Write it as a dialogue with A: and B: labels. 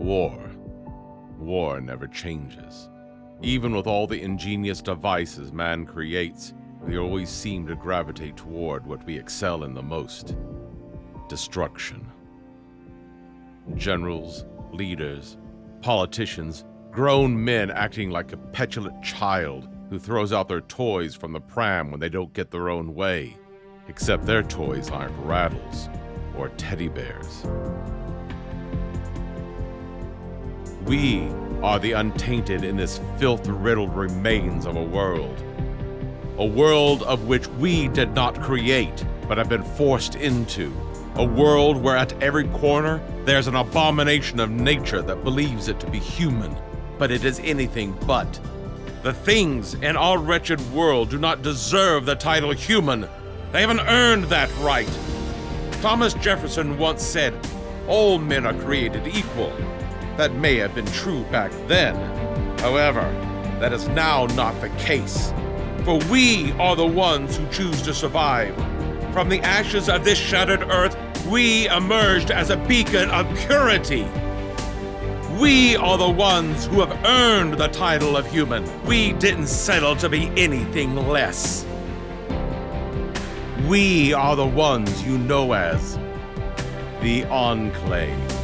A: war. War never changes. Even with all the ingenious devices man creates, we always seem to gravitate toward what we excel in the most destruction. Generals, leaders, politicians, grown men acting like a petulant child who throws out their toys from the pram when they don't get their own way, except their toys aren't rattles or teddy bears. We are the untainted in this filth riddled remains of a world. A world of which we did not create, but have been forced into. A world where at every corner there's an abomination of nature that believes it to be human, but it is anything but. The things in our wretched world do not deserve the title human. They haven't earned that right. Thomas Jefferson once said, All men are created equal. That may have been true back then. However, that is now not the case. For we are the ones who choose to survive. From the ashes of this shattered earth, we emerged as a beacon of purity. We are the ones who have earned the title of human. We didn't settle to be anything less. We are the ones you know as the Enclave.